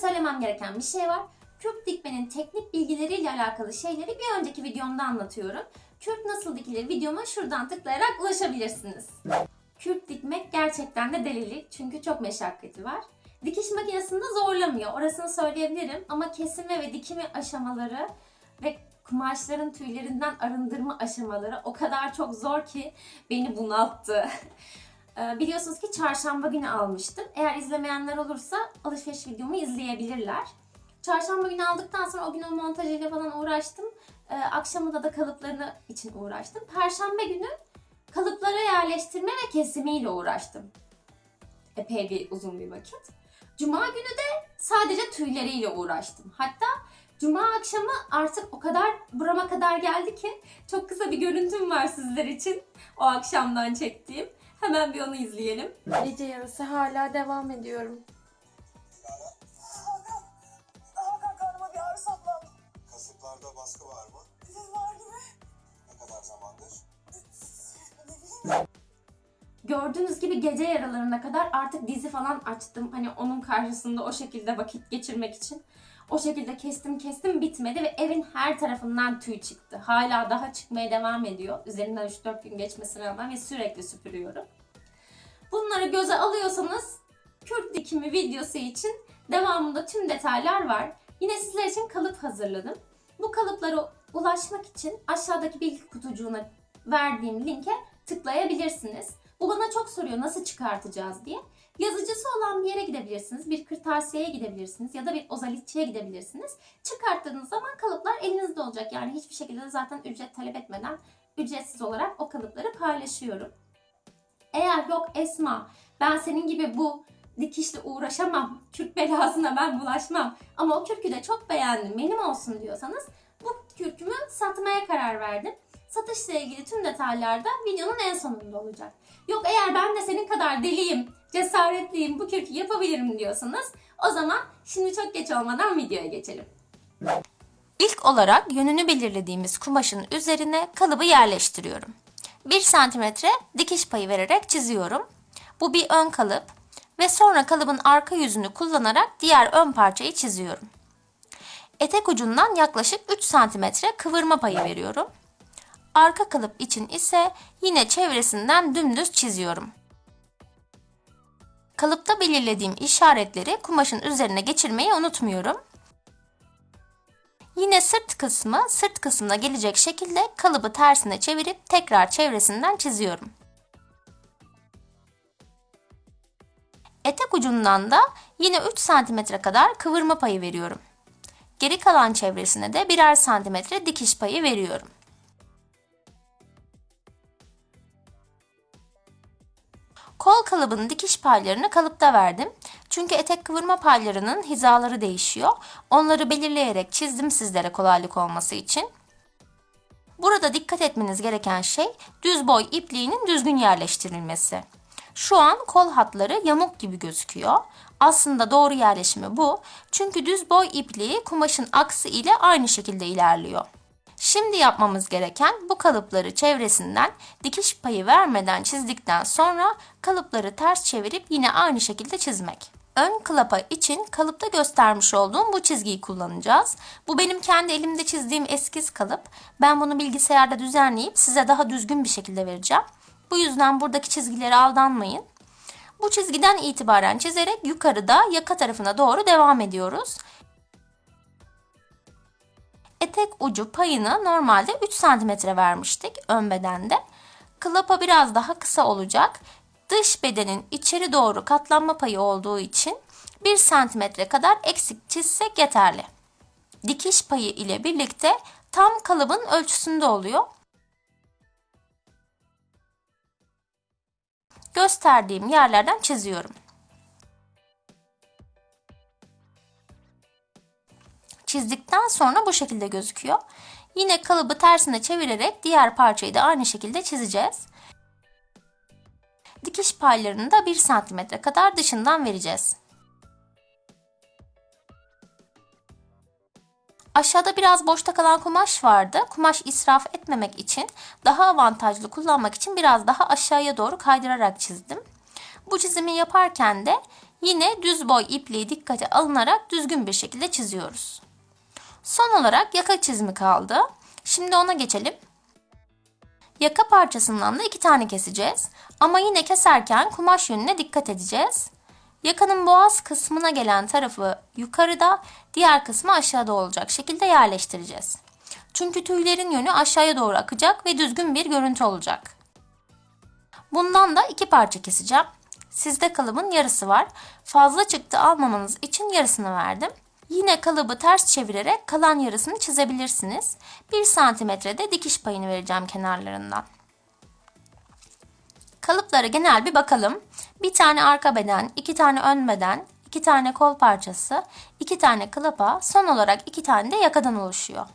söylemem gereken bir şey var. Kürk dikmenin teknik bilgileriyle alakalı şeyleri bir önceki videomda anlatıyorum. Kürk nasıl dikilir videoma şuradan tıklayarak ulaşabilirsiniz. Kürk dikmek gerçekten de delilik çünkü çok meşakkati var. Dikiş makinesinde zorlamıyor orasını söyleyebilirim ama kesime ve dikimi aşamaları ve kumaşların tüylerinden arındırma aşamaları o kadar çok zor ki beni bunalttı. Ee, Biliyorsunuz ki çarşamba günü almıştım. Eğer izlemeyenler olursa alışveriş videomu izleyebilirler. Çarşamba günü aldıktan sonra o gün o montajıyla falan uğraştım. Ee, akşamında da kalıplarını için uğraştım. Perşembe günü kalıplara yerleştirme ve kesimiyle uğraştım. Epey bir uzun bir vakit. Cuma günü de sadece tüyleriyle uğraştım. Hatta Cuma akşamı artık o kadar burama kadar geldi ki çok kısa bir görüntüm var sizler için. O akşamdan çektiğim. Hemen bir onu izleyelim. Gece yarısı hala devam ediyorum. Hakan karnıma bir ağrı saplandı. Kasıklarda baskı var mı? Var gibi. Ne kadar zamandır? Ne bileyim. Gördüğünüz gibi gece yaralarına kadar artık dizi falan açtım. Hani onun karşısında o şekilde vakit geçirmek için. O şekilde kestim kestim bitmedi ve evin her tarafından tüy çıktı. Hala daha çıkmaya devam ediyor. Üzerinden 3-4 gün geçmesine rağmen ve sürekli süpürüyorum. Bunları göze alıyorsanız kürk dikimi videosu için devamında tüm detaylar var. Yine sizler için kalıp hazırladım. Bu kalıplara ulaşmak için aşağıdaki bilgi kutucuğuna verdiğim linke tıklayabilirsiniz. Bu bana çok soruyor nasıl çıkartacağız diye. Yazıcısı olan bir yere gidebilirsiniz, bir kırtasiyeye gidebilirsiniz ya da bir ozalitçiye gidebilirsiniz. Çıkarttığınız zaman kalıplar elinizde olacak. Yani hiçbir şekilde de zaten ücret talep etmeden ücretsiz olarak o kalıpları paylaşıyorum. Eğer yok Esma ben senin gibi bu dikişle uğraşamam, kürk belasına ben bulaşmam ama o kürkü de çok beğendim benim olsun diyorsanız bu kürkümü satmaya karar verdim. Satışla ilgili tüm detaylar da videonun en sonunda olacak. Yok eğer ben de senin kadar deliyim, cesaretliyim, bu kürkü yapabilirim diyorsanız o zaman şimdi çok geç olmadan videoya geçelim. İlk olarak yönünü belirlediğimiz kumaşın üzerine kalıbı yerleştiriyorum. 1 santimetre dikiş payı vererek çiziyorum. Bu bir ön kalıp ve sonra kalıbın arka yüzünü kullanarak diğer ön parçayı çiziyorum. Etek ucundan yaklaşık 3 santimetre kıvırma payı veriyorum. Arka kalıp için ise yine çevresinden dümdüz çiziyorum. Kalıpta belirlediğim işaretleri kumaşın üzerine geçirmeyi unutmuyorum. Yine sırt kısmı sırt kısmına gelecek şekilde kalıbı tersine çevirip tekrar çevresinden çiziyorum. Etek ucundan da yine 3 cm kadar kıvırma payı veriyorum. Geri kalan çevresine de birer santimetre dikiş payı veriyorum. Kol kalıbının dikiş paylarını kalıpta verdim. Çünkü etek kıvırma paylarının hizaları değişiyor. Onları belirleyerek çizdim sizlere kolaylık olması için. Burada dikkat etmeniz gereken şey düz boy ipliğinin düzgün yerleştirilmesi. Şu an kol hatları yamuk gibi gözüküyor. Aslında doğru yerleşimi bu. Çünkü düz boy ipliği kumaşın aksı ile aynı şekilde ilerliyor. Şimdi yapmamız gereken bu kalıpları çevresinden dikiş payı vermeden çizdikten sonra kalıpları ters çevirip yine aynı şekilde çizmek. Ön klapa için kalıpta göstermiş olduğum bu çizgiyi kullanacağız. Bu benim kendi elimde çizdiğim eskiz kalıp. Ben bunu bilgisayarda düzenleyip size daha düzgün bir şekilde vereceğim. Bu yüzden buradaki çizgilere aldanmayın. Bu çizgiden itibaren çizerek yukarıda yaka tarafına doğru devam ediyoruz. Etek ucu payını normalde 3 cm vermiştik ön bedende. Klapa biraz daha kısa olacak. Dış bedenin içeri doğru katlanma payı olduğu için 1 cm kadar eksik çizsek yeterli. Dikiş payı ile birlikte tam kalıbın ölçüsünde oluyor. Gösterdiğim yerlerden çiziyorum. Çizdikten sonra bu şekilde gözüküyor. Yine kalıbı tersine çevirerek diğer parçayı da aynı şekilde çizeceğiz. Dikiş paylarını da 1 cm kadar dışından vereceğiz. Aşağıda biraz boşta kalan kumaş vardı. Kumaş israf etmemek için, daha avantajlı kullanmak için biraz daha aşağıya doğru kaydırarak çizdim. Bu çizimi yaparken de Yine düz boy ipliği dikkate alınarak düzgün bir şekilde çiziyoruz. Son olarak yaka çizimi kaldı. Şimdi ona geçelim. Yaka parçasından da iki tane keseceğiz. Ama yine keserken kumaş yönüne dikkat edeceğiz. Yakanın boğaz kısmına gelen tarafı yukarıda, diğer kısmı aşağıda olacak şekilde yerleştireceğiz. Çünkü tüylerin yönü aşağıya doğru akacak ve düzgün bir görüntü olacak. Bundan da iki parça keseceğim. Sizde kalıbın yarısı var. Fazla çıktı almamanız için yarısını verdim. Yine kalıbı ters çevirerek kalan yarısını çizebilirsiniz. 1 santimetrede dikiş payını vereceğim kenarlarından. Kalıplara genel bir bakalım. Bir tane arka beden, iki tane ön beden, iki tane kol parçası, iki tane kılıpa, son olarak iki tane de yakadan oluşuyor.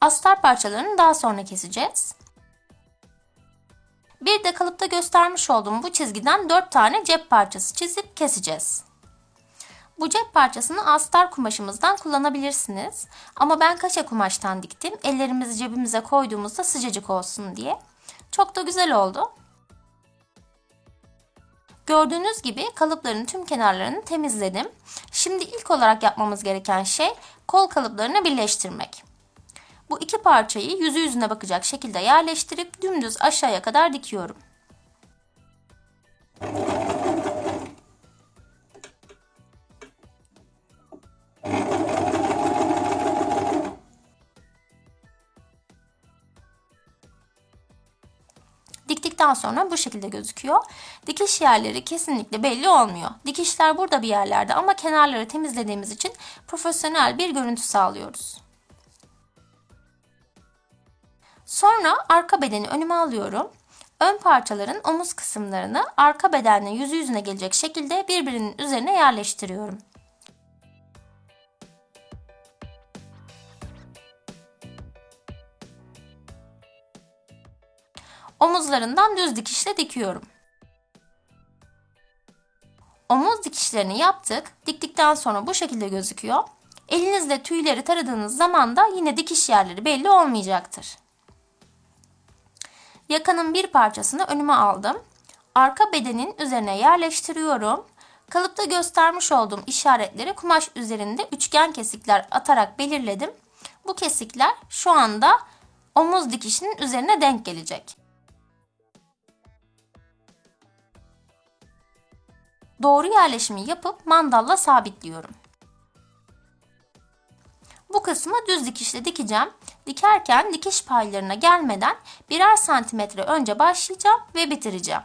Astar parçalarını daha sonra keseceğiz. Bir de kalıpta göstermiş olduğum bu çizgiden 4 tane cep parçası çizip keseceğiz. Bu cep parçasını astar kumaşımızdan kullanabilirsiniz. Ama ben kaşe kumaştan diktim. Ellerimizi cebimize koyduğumuzda sıcacık olsun diye. Çok da güzel oldu. Gördüğünüz gibi kalıpların tüm kenarlarını temizledim. Şimdi ilk olarak yapmamız gereken şey kol kalıplarını birleştirmek. Bu iki parçayı yüzü yüzüne bakacak şekilde yerleştirip dümdüz aşağıya kadar dikiyorum. Diktikten sonra bu şekilde gözüküyor. Dikiş yerleri kesinlikle belli olmuyor. Dikişler burada bir yerlerde ama kenarları temizlediğimiz için profesyonel bir görüntü sağlıyoruz. Sonra arka bedeni önüme alıyorum. Ön parçaların omuz kısımlarını arka bedenle yüzü yüzüne gelecek şekilde birbirinin üzerine yerleştiriyorum. Omuzlarından düz dikişle dikiyorum. Omuz dikişlerini yaptık. Diktikten sonra bu şekilde gözüküyor. Elinizle tüyleri taradığınız zaman da yine dikiş yerleri belli olmayacaktır. Yakanın bir parçasını önüme aldım. Arka bedenin üzerine yerleştiriyorum. Kalıpta göstermiş olduğum işaretleri kumaş üzerinde üçgen kesikler atarak belirledim. Bu kesikler şu anda omuz dikişinin üzerine denk gelecek. Doğru yerleşimi yapıp mandalla sabitliyorum. Bu kısmı düz dikişle dikeceğim. Dikerken dikiş paylarına gelmeden birer santimetre önce başlayacağım ve bitireceğim.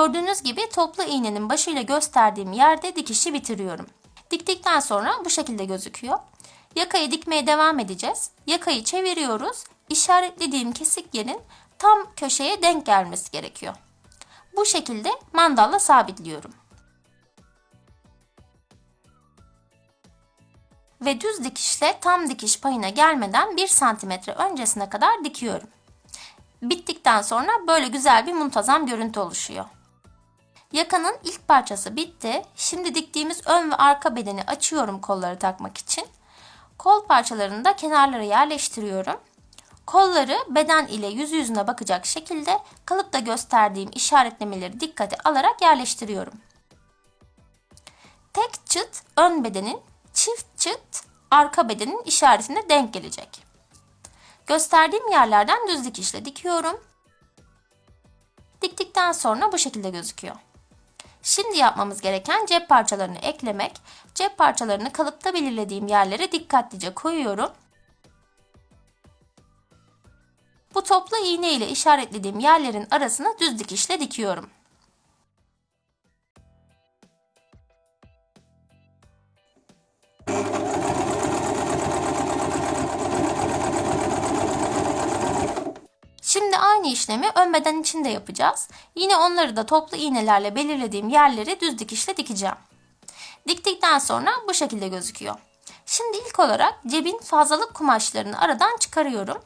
Gördüğünüz gibi toplu iğnenin başıyla gösterdiğim yerde dikişi bitiriyorum. Diktikten sonra bu şekilde gözüküyor. Yakayı dikmeye devam edeceğiz. Yakayı çeviriyoruz. İşaretlediğim kesik yerin tam köşeye denk gelmesi gerekiyor. Bu şekilde mandalla sabitliyorum. Ve düz dikişle tam dikiş payına gelmeden 1 santimetre öncesine kadar dikiyorum. Bittikten sonra böyle güzel bir muntazam görüntü oluşuyor. Yakanın ilk parçası bitti. Şimdi diktiğimiz ön ve arka bedeni açıyorum kolları takmak için. Kol parçalarını da kenarlara yerleştiriyorum. Kolları beden ile yüz yüzüne bakacak şekilde kalıpta gösterdiğim işaretlemeleri dikkate alarak yerleştiriyorum. Tek çıt ön bedenin, çift çıt arka bedenin işaretine denk gelecek. Gösterdiğim yerlerden düz dikişle dikiyorum. Diktikten sonra bu şekilde gözüküyor. Şimdi yapmamız gereken cep parçalarını eklemek. Cep parçalarını kalıpta belirlediğim yerlere dikkatlice koyuyorum. Bu toplu iğne ile işaretlediğim yerlerin arasına düz dikişle dikiyorum. Şimdi aynı işlemi ön beden için de yapacağız. Yine onları da toplu iğnelerle belirlediğim yerleri düz dikişle dikeceğim. Diktikten sonra bu şekilde gözüküyor. Şimdi ilk olarak cebin fazlalık kumaşlarını aradan çıkarıyorum.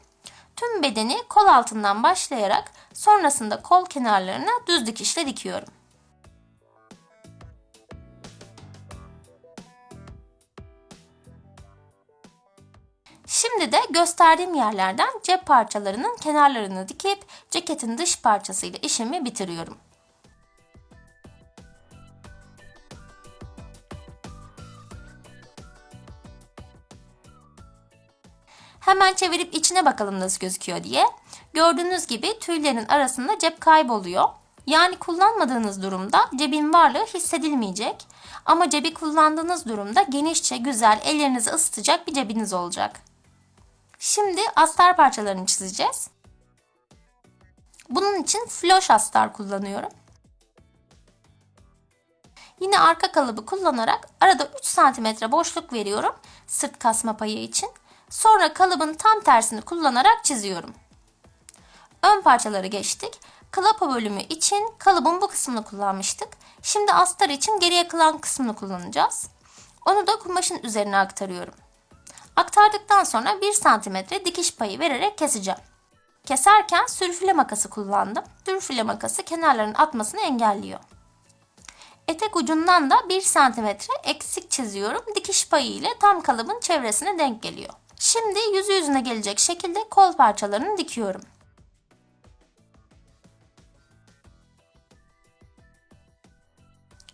Tüm bedeni kol altından başlayarak sonrasında kol kenarlarına düz dikişle dikiyorum. Şimdi de gösterdiğim yerlerden cep parçalarının kenarlarını dikip ceketin dış parçasıyla işimi bitiriyorum. Hemen çevirip içine bakalım nasıl gözüküyor diye. Gördüğünüz gibi tüylerin arasında cep kayboluyor. Yani kullanmadığınız durumda cebin varlığı hissedilmeyecek. Ama cebi kullandığınız durumda genişçe, güzel, ellerinizi ısıtacak bir cebiniz olacak. Şimdi astar parçalarını çizeceğiz. Bunun için floş astar kullanıyorum. Yine arka kalıbı kullanarak arada 3 cm boşluk veriyorum sırt kasma payı için. Sonra kalıbın tam tersini kullanarak çiziyorum. Ön parçaları geçtik. Klapa bölümü için kalıbın bu kısmını kullanmıştık. Şimdi astar için geriye kalan kısmını kullanacağız. Onu da kumaşın üzerine aktarıyorum. Aktardıktan sonra 1 cm dikiş payı vererek keseceğim. Keserken sürfüle makası kullandım. Sürfüle makası kenarların atmasını engelliyor. Etek ucundan da 1 cm eksik çiziyorum. Dikiş payı ile tam kalıbın çevresine denk geliyor. Şimdi yüzü yüzüne gelecek şekilde kol parçalarını dikiyorum.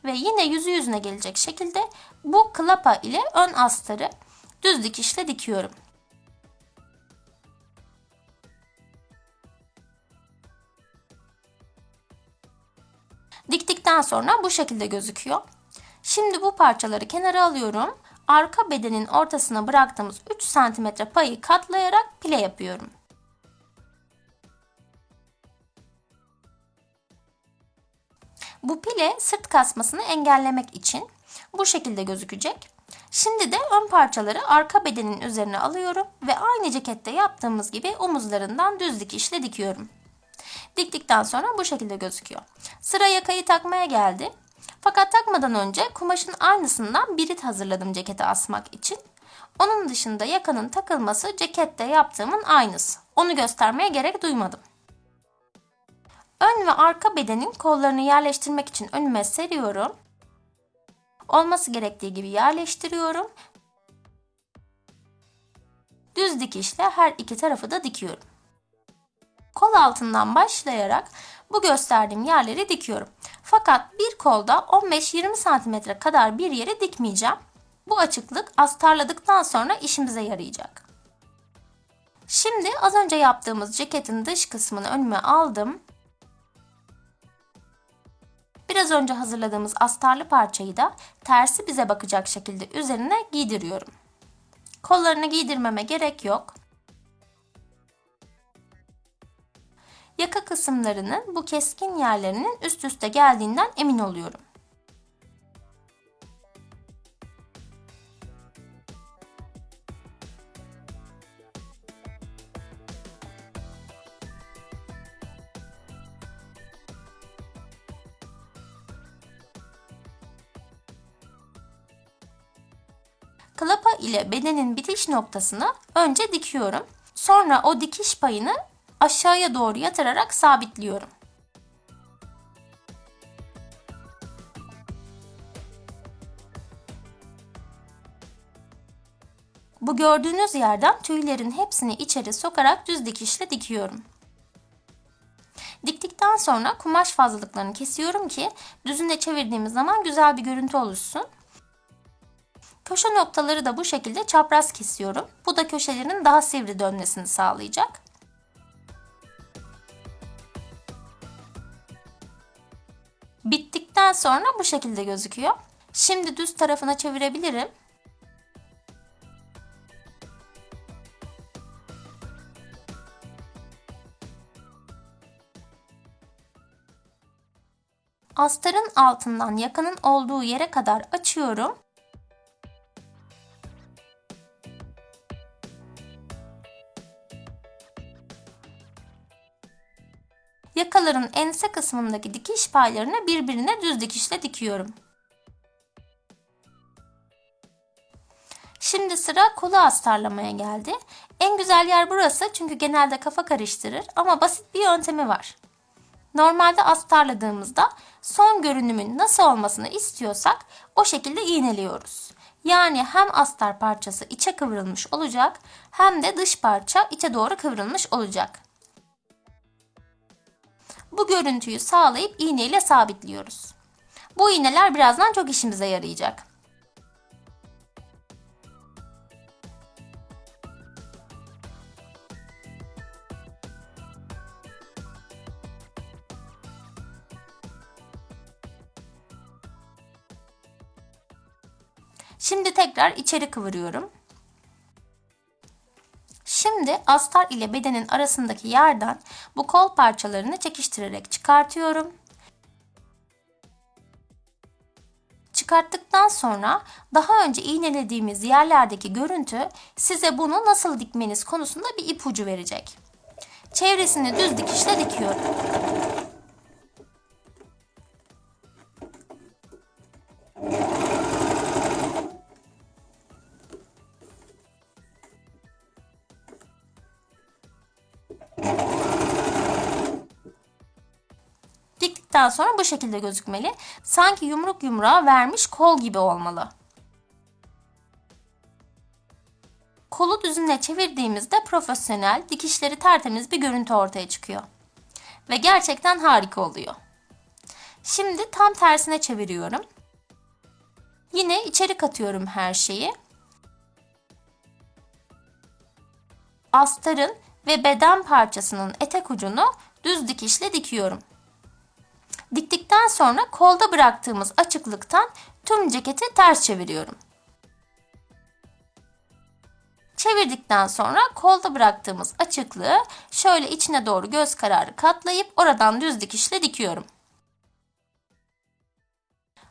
Ve yine yüzü yüzüne gelecek şekilde bu klapa ile ön astarı düz dikişle dikiyorum. Diktikten sonra bu şekilde gözüküyor. Şimdi bu parçaları kenara alıyorum. Arka bedenin ortasına bıraktığımız 3 cm payı katlayarak pile yapıyorum. Bu pile sırt kasmasını engellemek için bu şekilde gözükecek. Şimdi de ön parçaları arka bedenin üzerine alıyorum ve aynı cekette yaptığımız gibi omuzlarından düz dikişle dikiyorum. Diktikten sonra bu şekilde gözüküyor. Sıra yakayı takmaya geldi. Fakat takmadan önce kumaşın aynısından birit hazırladım cekete asmak için. Onun dışında yakanın takılması cekette yaptığımın aynısı. Onu göstermeye gerek duymadım. Ön ve arka bedenin kollarını yerleştirmek için önüme seriyorum. Olması gerektiği gibi yerleştiriyorum. Düz dikişle her iki tarafı da dikiyorum. Kol altından başlayarak bu gösterdiğim yerleri dikiyorum. Fakat bir kolda 15-20 cm kadar bir yere dikmeyeceğim. Bu açıklık astarladıktan sonra işimize yarayacak. Şimdi az önce yaptığımız ceketin dış kısmını önüme aldım. Biraz önce hazırladığımız astarlı parçayı da tersi bize bakacak şekilde üzerine giydiriyorum. Kollarını giydirmeme gerek yok. Yaka kısımlarının bu keskin yerlerinin üst üste geldiğinden emin oluyorum. İle bedenin bitiş noktasını önce dikiyorum. Sonra o dikiş payını aşağıya doğru yatırarak sabitliyorum. Bu gördüğünüz yerden tüylerin hepsini içeri sokarak düz dikişle dikiyorum. Diktikten sonra kumaş fazlalıklarını kesiyorum ki düzünde çevirdiğimiz zaman güzel bir görüntü oluşsun. Köşe noktaları da bu şekilde çapraz kesiyorum. Bu da köşelerin daha sivri dönmesini sağlayacak. Bittikten sonra bu şekilde gözüküyor. Şimdi düz tarafına çevirebilirim. Astarın altından yakanın olduğu yere kadar açıyorum. Yakaların ense kısmındaki dikiş paylarını birbirine düz dikişle dikiyorum. Şimdi sıra kolu astarlamaya geldi. En güzel yer burası çünkü genelde kafa karıştırır ama basit bir yöntemi var. Normalde astarladığımızda son görünümün nasıl olmasını istiyorsak o şekilde iğneliyoruz. Yani hem astar parçası içe kıvrılmış olacak hem de dış parça içe doğru kıvrılmış olacak. Bu görüntüyü sağlayıp iğne ile sabitliyoruz. Bu iğneler birazdan çok işimize yarayacak. Şimdi tekrar içeri kıvırıyorum. Şimdi astar ile bedenin arasındaki yerden bu kol parçalarını çekiştirerek çıkartıyorum. Çıkarttıktan sonra daha önce iğnelediğimiz yerlerdeki görüntü size bunu nasıl dikmeniz konusunda bir ipucu verecek. Çevresini düz dikişle dikiyorum. Diktikten sonra bu şekilde gözükmeli. Sanki yumruk yumruğa vermiş kol gibi olmalı. Kolu düzüne çevirdiğimizde profesyonel, dikişleri tertemiz bir görüntü ortaya çıkıyor. Ve gerçekten harika oluyor. Şimdi tam tersine çeviriyorum. Yine içeri katıyorum her şeyi. Astarın ve beden parçasının etek ucunu düz dikişle dikiyorum. Diktikten sonra kolda bıraktığımız açıklıktan tüm ceketi ters çeviriyorum. Çevirdikten sonra kolda bıraktığımız açıklığı şöyle içine doğru göz kararı katlayıp oradan düz dikişle dikiyorum.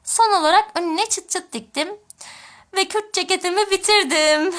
Son olarak önüne çıt çıt diktim ve kürt ceketimi bitirdim.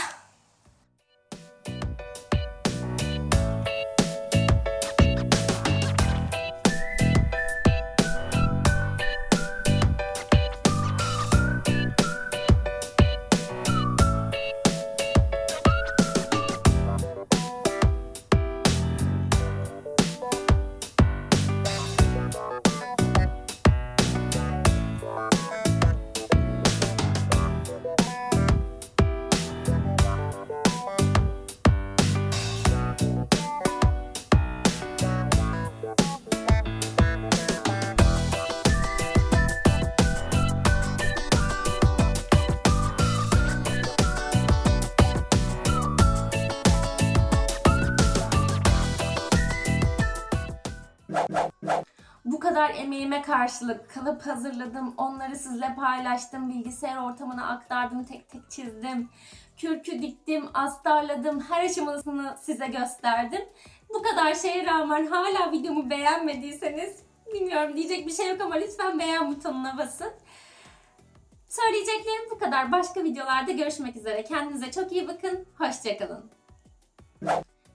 Emeğime karşılık kalıp hazırladım. Onları sizle paylaştım. Bilgisayar ortamına aktardım. Tek tek çizdim. Kürkü diktim, astarladım. Her aşamasını size gösterdim. Bu kadar şeye rağmen hala videomu beğenmediyseniz bilmiyorum diyecek bir şey yok ama lütfen beğen butonuna basın. Söyleyeceklerim bu kadar. Başka videolarda görüşmek üzere. Kendinize çok iyi bakın. Hoşçakalın.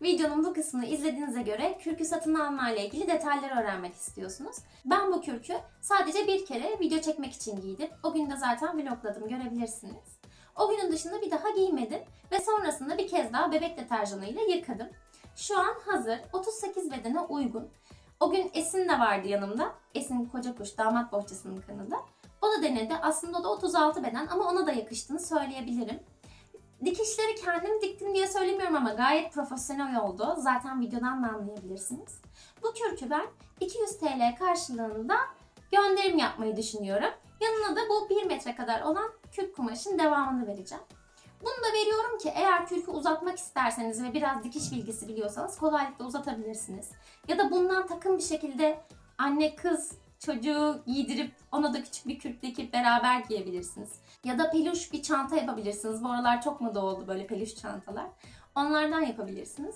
Videonun bu kısmını izlediğinize göre kürkü satın alma ile ilgili detayları öğrenmek istiyorsunuz. Ben bu kürkü sadece bir kere video çekmek için giydim. O gün de zaten vlogladım görebilirsiniz. O günün dışında bir daha giymedim ve sonrasında bir kez daha bebek deterjanıyla yıkadım. Şu an hazır, 38 bedene uygun. O gün Esin de vardı yanımda. Esin Koca Kuş, damat bohçasının kanalı. O da denedi. Aslında o da 36 beden ama ona da yakıştığını söyleyebilirim. Dikişleri kendim diktim diye söylemiyorum ama gayet profesyonel oldu. Zaten videodan da anlayabilirsiniz. Bu kürkü ben 200 TL karşılığında gönderim yapmayı düşünüyorum. Yanına da bu 1 metre kadar olan kürk kumaşın devamını vereceğim. Bunu da veriyorum ki eğer kürkü uzatmak isterseniz ve biraz dikiş bilgisi biliyorsanız kolaylıkla uzatabilirsiniz. Ya da bundan takım bir şekilde anne kız çocuğu giydirip ona da küçük bir kürk dikip beraber giyebilirsiniz. Ya da peluş bir çanta yapabilirsiniz. Bu aralar çok moda oldu böyle peluş çantalar. Onlardan yapabilirsiniz.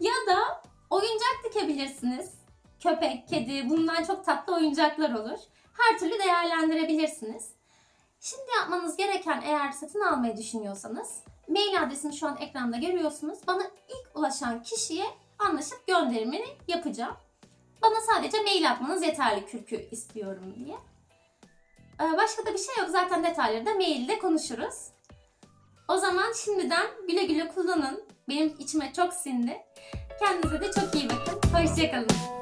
Ya da oyuncak dikebilirsiniz. Köpek, kedi bundan çok tatlı oyuncaklar olur. Her türlü değerlendirebilirsiniz. Şimdi yapmanız gereken eğer satın almayı düşünüyorsanız mail adresini şu an ekranda görüyorsunuz. Bana ilk ulaşan kişiye anlaşıp gönderimini yapacağım. Bana sadece mail atmanız yeterli kürkü istiyorum diye. Ee, Başka da bir şey yok. Zaten detayları da mailde konuşuruz. O zaman şimdiden güle güle kullanın. Benim içime çok sindi. Kendinize de çok iyi bakın. Hoşçakalın.